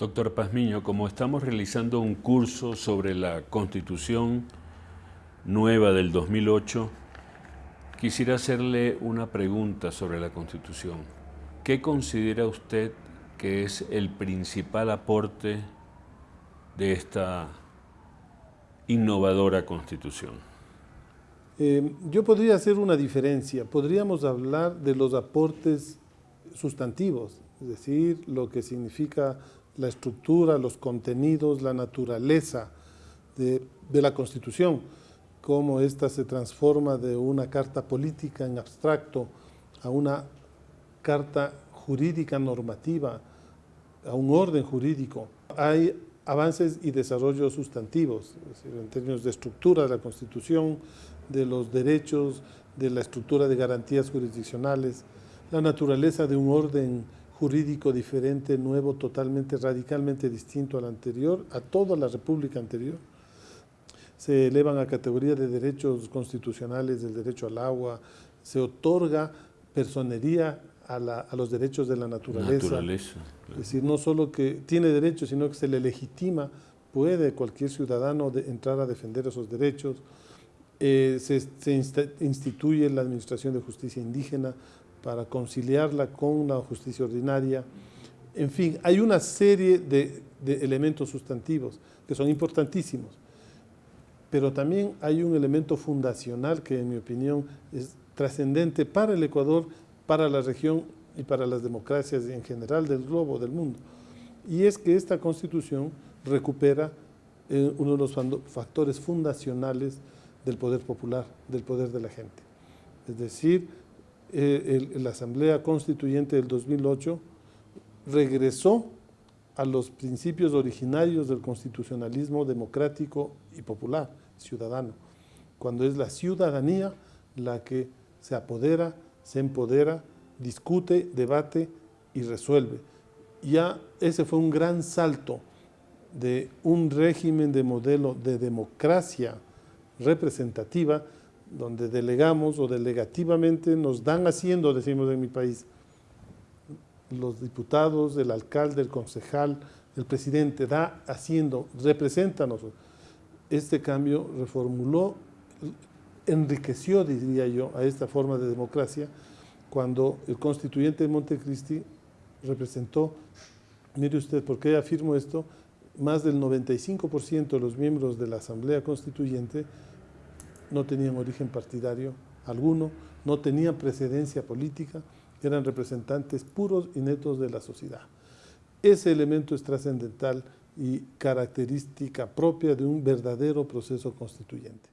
Doctor Pazmiño, como estamos realizando un curso sobre la Constitución nueva del 2008, quisiera hacerle una pregunta sobre la Constitución. ¿Qué considera usted que es el principal aporte de esta innovadora Constitución? Eh, yo podría hacer una diferencia. Podríamos hablar de los aportes sustantivos, es decir, lo que significa la estructura, los contenidos, la naturaleza de, la Constitución, cómo ésta se transforma de una carta política en abstracto a una carta jurídica normativa, a un orden jurídico. Hay avances y desarrollos sustantivos, en términos de estructura de la Constitución, de los derechos, de la estructura de garantías jurisdiccionales, la naturaleza de un orden jurídico diferente, nuevo, totalmente, radicalmente distinto al anterior, a toda la república anterior. Se elevan a categoría de derechos constitucionales del derecho al agua, se otorga personería a, los derechos de la naturaleza. Es decir, no solo que tiene derechos, sino que se le legitima, puede cualquier ciudadano entrar a defender esos derechos. Eh, se, instituye la Administración de Justicia Indígena, para conciliarla con la justicia ordinaria. En fin, hay una serie de, elementos sustantivos que son importantísimos, pero también hay un elemento fundacional que en mi opinión es trascendente para el Ecuador, para la región y para las democracias en general del globo, del mundo. Y es que esta Constitución recupera eh, uno de los factores fundacionales del poder popular, del poder de la gente. Es decir, eh, la Asamblea Constituyente del 2008 regresó a los principios originarios del constitucionalismo democrático y popular, ciudadano, cuando es la ciudadanía la que se apodera, se empodera, discute, debate y resuelve. Ya ese fue un gran salto de un régimen de modelo de democracia representativa donde delegamos o delegativamente nos dan haciendo, decimos en mi país, los diputados, el alcalde, el concejal, el presidente, da haciendo, represéntanos. Este cambio reformuló, enriqueció, diría yo, a esta forma de democracia cuando el constituyente de Montecristi representó, mire usted, ¿por qué afirmo esto? Más del 95% de los miembros de la Asamblea Constituyente no tenían origen partidario alguno, no tenían precedencia política, eran representantes puros y netos de la sociedad. Ese elemento es trascendental y característica propia de un verdadero proceso constituyente.